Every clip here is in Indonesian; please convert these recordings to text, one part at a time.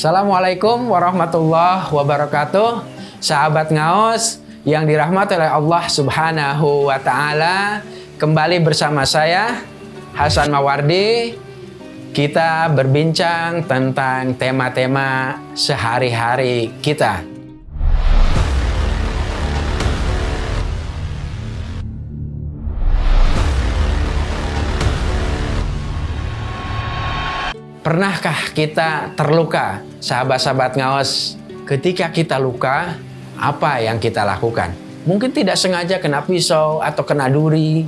Assalamualaikum warahmatullahi wabarakatuh. Sahabat Ngaos yang dirahmati oleh Allah Subhanahu wa taala, kembali bersama saya Hasan Mawardi. Kita berbincang tentang tema-tema sehari-hari kita. Pernahkah kita terluka, sahabat-sahabat ngaos? Ketika kita luka, apa yang kita lakukan? Mungkin tidak sengaja kena pisau atau kena duri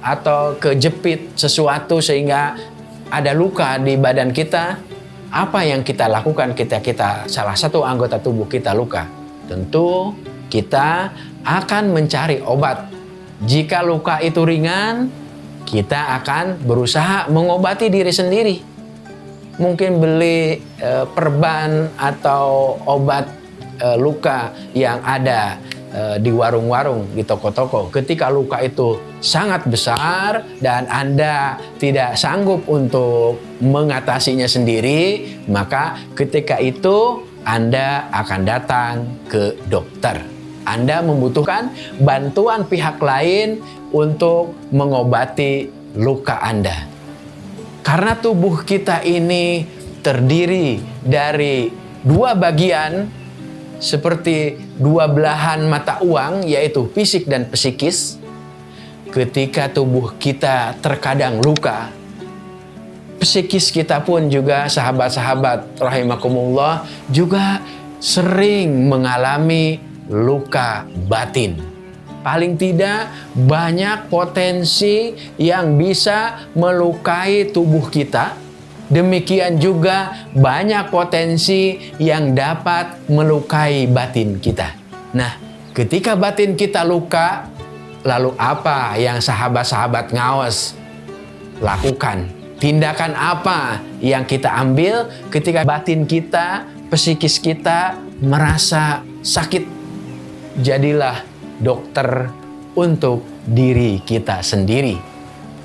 atau kejepit sesuatu sehingga ada luka di badan kita. Apa yang kita lakukan ketika kita salah satu anggota tubuh kita luka? Tentu kita akan mencari obat. Jika luka itu ringan, kita akan berusaha mengobati diri sendiri mungkin beli e, perban atau obat e, luka yang ada e, di warung-warung, di toko-toko. Ketika luka itu sangat besar dan Anda tidak sanggup untuk mengatasinya sendiri, maka ketika itu Anda akan datang ke dokter. Anda membutuhkan bantuan pihak lain untuk mengobati luka Anda. Karena tubuh kita ini terdiri dari dua bagian seperti dua belahan mata uang yaitu fisik dan psikis. Ketika tubuh kita terkadang luka, psikis kita pun juga sahabat-sahabat rahimakumullah juga sering mengalami luka batin paling tidak banyak potensi yang bisa melukai tubuh kita. Demikian juga banyak potensi yang dapat melukai batin kita. Nah, ketika batin kita luka, lalu apa yang sahabat-sahabat ngawas lakukan? Tindakan apa yang kita ambil ketika batin kita, psikis kita merasa sakit? Jadilah dokter untuk diri kita sendiri.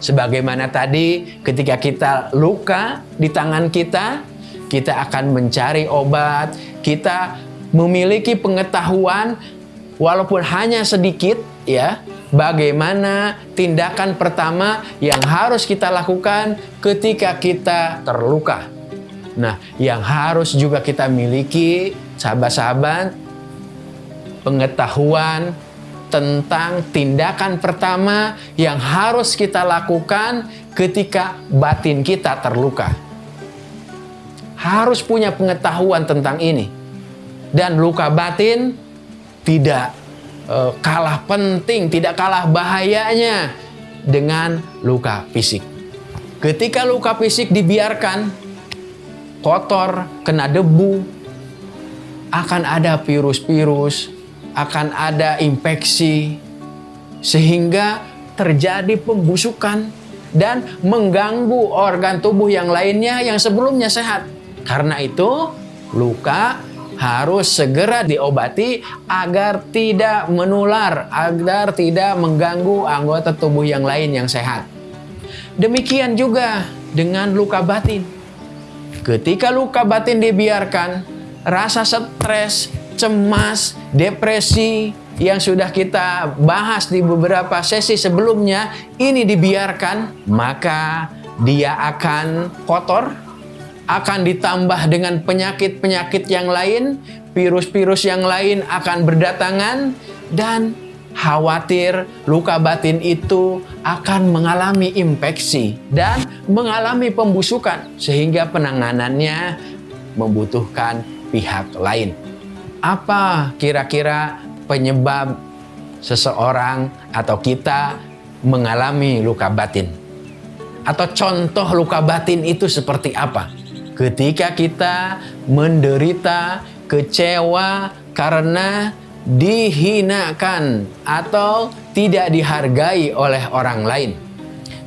Sebagaimana tadi ketika kita luka di tangan kita, kita akan mencari obat, kita memiliki pengetahuan walaupun hanya sedikit ya, bagaimana tindakan pertama yang harus kita lakukan ketika kita terluka. Nah, yang harus juga kita miliki sahabat-sahabat pengetahuan tentang tindakan pertama yang harus kita lakukan ketika batin kita terluka. Harus punya pengetahuan tentang ini. Dan luka batin tidak e, kalah penting, tidak kalah bahayanya dengan luka fisik. Ketika luka fisik dibiarkan kotor, kena debu, akan ada virus-virus, akan ada infeksi sehingga terjadi pembusukan dan mengganggu organ tubuh yang lainnya yang sebelumnya sehat. Karena itu, luka harus segera diobati agar tidak menular, agar tidak mengganggu anggota tubuh yang lain yang sehat. Demikian juga dengan luka batin. Ketika luka batin dibiarkan, rasa stres, cemas, depresi yang sudah kita bahas di beberapa sesi sebelumnya ini dibiarkan, maka dia akan kotor, akan ditambah dengan penyakit-penyakit yang lain, virus-virus yang lain akan berdatangan, dan khawatir luka batin itu akan mengalami infeksi dan mengalami pembusukan sehingga penanganannya membutuhkan pihak lain apa kira-kira penyebab seseorang atau kita mengalami luka batin? Atau contoh luka batin itu seperti apa? Ketika kita menderita kecewa karena dihinakan atau tidak dihargai oleh orang lain.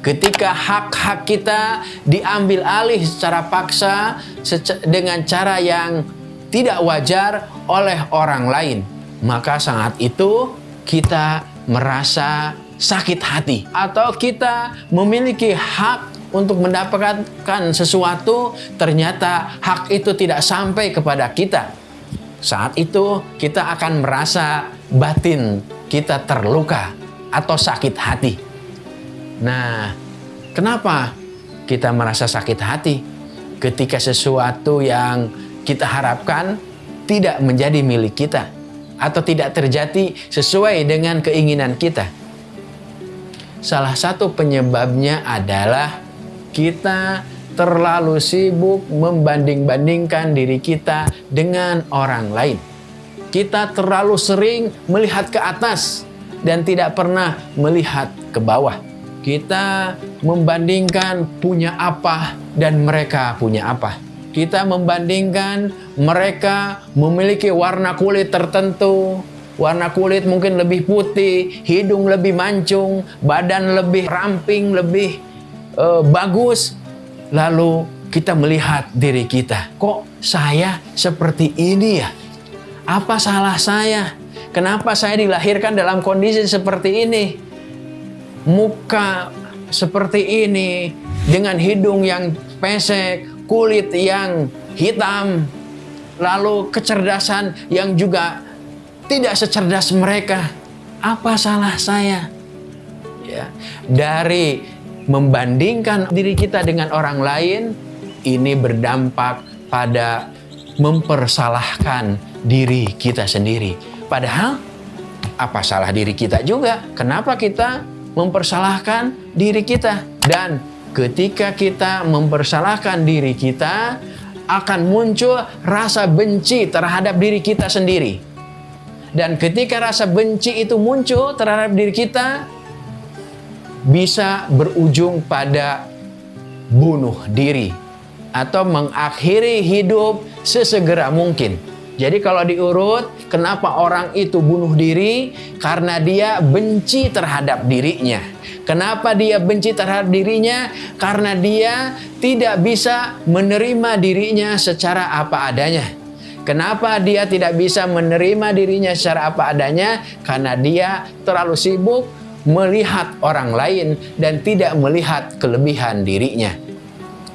Ketika hak-hak kita diambil alih secara paksa dengan cara yang tidak wajar oleh orang lain, maka saat itu kita merasa sakit hati atau kita memiliki hak untuk mendapatkan sesuatu, ternyata hak itu tidak sampai kepada kita. Saat itu kita akan merasa batin kita terluka atau sakit hati. Nah, kenapa kita merasa sakit hati? Ketika sesuatu yang kita harapkan tidak menjadi milik kita atau tidak terjadi sesuai dengan keinginan kita. Salah satu penyebabnya adalah kita terlalu sibuk membanding-bandingkan diri kita dengan orang lain. Kita terlalu sering melihat ke atas dan tidak pernah melihat ke bawah. Kita membandingkan punya apa dan mereka punya apa. Kita membandingkan mereka memiliki warna kulit tertentu, warna kulit mungkin lebih putih, hidung lebih mancung, badan lebih ramping, lebih uh, bagus. Lalu kita melihat diri kita, kok saya seperti ini ya? Apa salah saya? Kenapa saya dilahirkan dalam kondisi seperti ini? Muka seperti ini, dengan hidung yang pesek, kulit yang hitam, lalu kecerdasan yang juga tidak secerdas mereka. Apa salah saya? Ya, dari membandingkan diri kita dengan orang lain, ini berdampak pada mempersalahkan diri kita sendiri. Padahal apa salah diri kita juga? Kenapa kita mempersalahkan diri kita? Dan ketika kita mempersalahkan diri kita, akan muncul rasa benci terhadap diri kita sendiri. Dan ketika rasa benci itu muncul terhadap diri kita, bisa berujung pada bunuh diri atau mengakhiri hidup sesegera mungkin. Jadi kalau diurut, kenapa orang itu bunuh diri? Karena dia benci terhadap dirinya. Kenapa dia benci terhadap dirinya? Karena dia tidak bisa menerima dirinya secara apa adanya. Kenapa dia tidak bisa menerima dirinya secara apa adanya? Karena dia terlalu sibuk melihat orang lain dan tidak melihat kelebihan dirinya.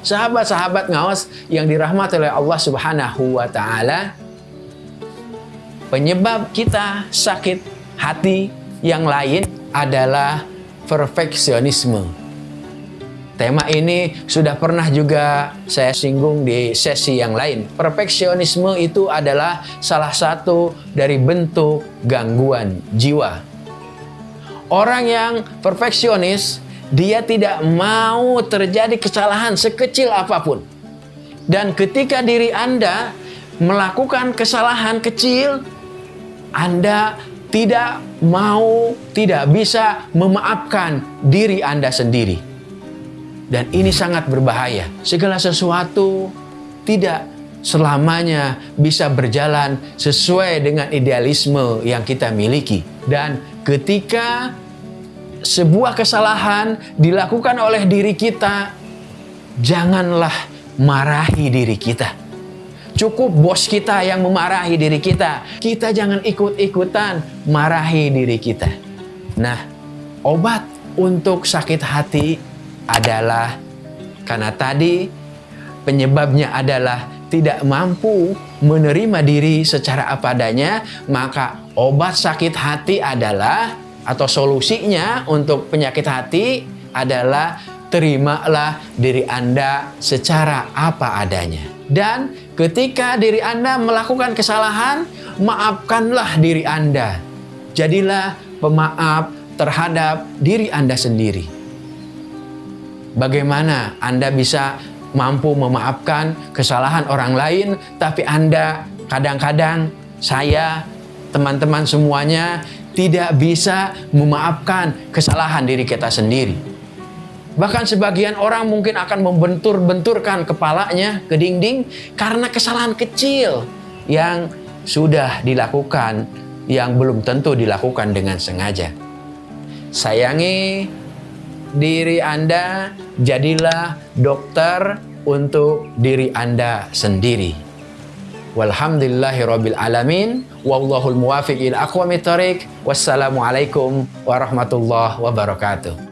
Sahabat-sahabat ngawas yang dirahmati oleh Allah Subhanahu wa taala, Penyebab kita sakit hati yang lain adalah perfeksionisme. Tema ini sudah pernah juga saya singgung di sesi yang lain. Perfeksionisme itu adalah salah satu dari bentuk gangguan jiwa. Orang yang perfeksionis, dia tidak mau terjadi kesalahan sekecil apa pun. Dan ketika diri Anda melakukan kesalahan kecil, anda tidak mau, tidak bisa memaafkan diri Anda sendiri. Dan ini sangat berbahaya. Segala sesuatu tidak selamanya bisa berjalan sesuai dengan idealisme yang kita miliki. Dan ketika sebuah kesalahan dilakukan oleh diri kita, janganlah marahi diri kita Cukup bos kita yang memarahi diri kita. Kita jangan ikut-ikutan marahi diri kita. Nah, obat untuk sakit hati adalah karena tadi penyebabnya adalah tidak mampu menerima diri secara apa adanya, maka obat sakit hati adalah atau solusinya untuk penyakit hati adalah terimalah diri Anda secara apa adanya. Dan ketika diri Anda melakukan kesalahan, maafkanlah diri Anda. Jadilah pemaaf terhadap diri Anda sendiri. Bagaimana Anda bisa mampu memaafkan kesalahan orang lain, tapi Anda kadang-kadang, saya, teman-teman semuanya, tidak bisa memaafkan kesalahan diri kita sendiri. Bahkan sebagian orang mungkin akan membentur-benturkan kepalanya ke dinding karena kesalahan kecil yang sudah dilakukan yang belum tentu dilakukan dengan sengaja. Sayangi diri Anda, jadilah dokter untuk diri Anda sendiri. Walhamdulillahirabbil alamin wallahul muwafiq ila aqwamit thoriq. Wassalamualaikum warahmatullahi wabarakatuh.